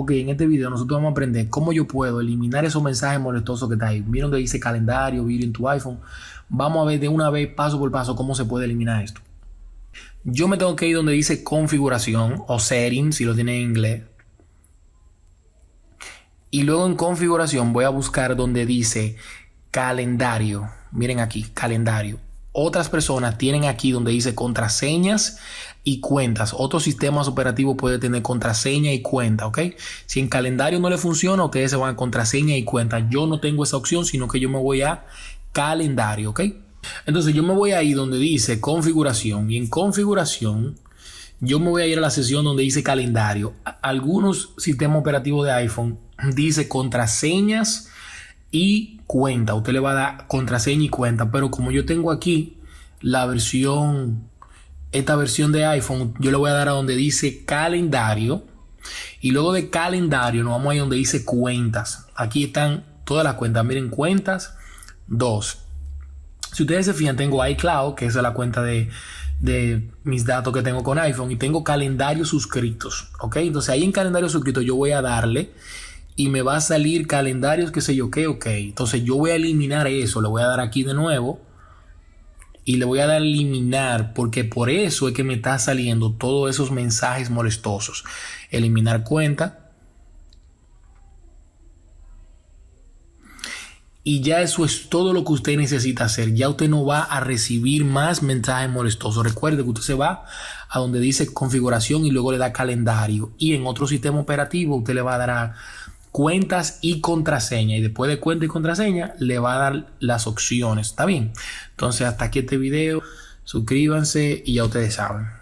Ok, en este video nosotros vamos a aprender cómo yo puedo eliminar esos mensajes molestosos que está ahí. Miren donde dice calendario, video en tu iPhone. Vamos a ver de una vez, paso por paso, cómo se puede eliminar esto. Yo me tengo que ir donde dice configuración o settings, si lo tiene en inglés. Y luego en configuración voy a buscar donde dice calendario. Miren aquí, calendario. Otras personas tienen aquí donde dice contraseñas y cuentas. Otros sistemas operativos puede tener contraseña y cuenta, ¿ok? Si en calendario no le funciona, ustedes se van a contraseña y cuenta. Yo no tengo esa opción, sino que yo me voy a calendario, ¿ok? Entonces yo me voy a ir donde dice configuración y en configuración yo me voy a ir a la sesión donde dice calendario. Algunos sistemas operativos de iPhone dice contraseñas y cuenta. Usted le va a dar contraseña y cuenta, pero como yo tengo aquí la versión esta versión de iPhone, yo le voy a dar a donde dice calendario. Y luego de calendario nos vamos a donde dice cuentas. Aquí están todas las cuentas. Miren, cuentas 2. Si ustedes se fijan, tengo iCloud, que es la cuenta de, de mis datos que tengo con iPhone. Y tengo calendario suscritos. ¿Ok? Entonces ahí en calendario suscrito yo voy a darle y me va a salir calendarios, qué sé yo, qué, ok. Entonces yo voy a eliminar eso. Le voy a dar aquí de nuevo y le voy a dar eliminar porque por eso es que me está saliendo todos esos mensajes molestosos. Eliminar cuenta. Y ya eso es todo lo que usted necesita hacer. Ya usted no va a recibir más mensajes molestosos. Recuerde que usted se va a donde dice configuración y luego le da calendario. Y en otro sistema operativo usted le va a dar a cuentas y contraseña. Y después de cuenta y contraseña, le va a dar las opciones. ¿Está bien? Entonces, hasta aquí este video. Suscríbanse y ya ustedes saben.